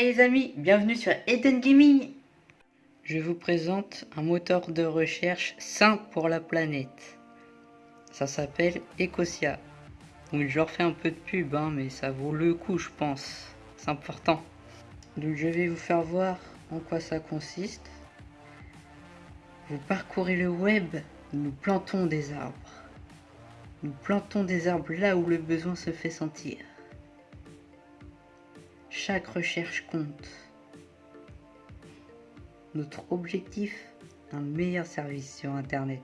Hey les amis, bienvenue sur Eden Gaming Je vous présente un moteur de recherche sain pour la planète. Ça s'appelle Ecosia. Donc je leur fais un peu de pub, hein, mais ça vaut le coup je pense. C'est important. Donc je vais vous faire voir en quoi ça consiste. Vous parcourez le web, nous plantons des arbres. Nous plantons des arbres là où le besoin se fait sentir. Chaque recherche compte. Notre objectif, un meilleur service sur Internet.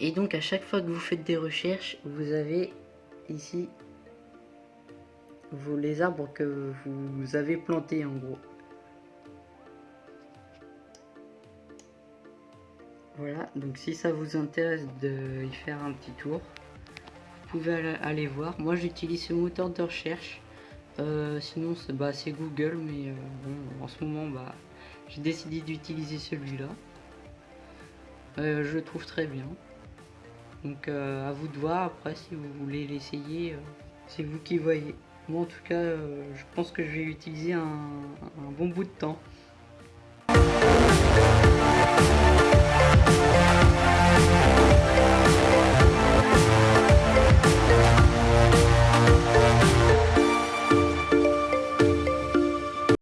Et donc à chaque fois que vous faites des recherches, vous avez ici vous, les arbres que vous avez plantés en gros. Voilà, donc si ça vous intéresse de y faire un petit tour, vous pouvez aller voir. Moi j'utilise ce moteur de recherche. Euh, sinon c'est bah, Google, mais euh, en ce moment bah, j'ai décidé d'utiliser celui-là. Euh, je le trouve très bien. Donc à vous de voir après si vous voulez l'essayer, c'est vous qui voyez. Moi en tout cas je pense que je vais utiliser un bon bout de temps.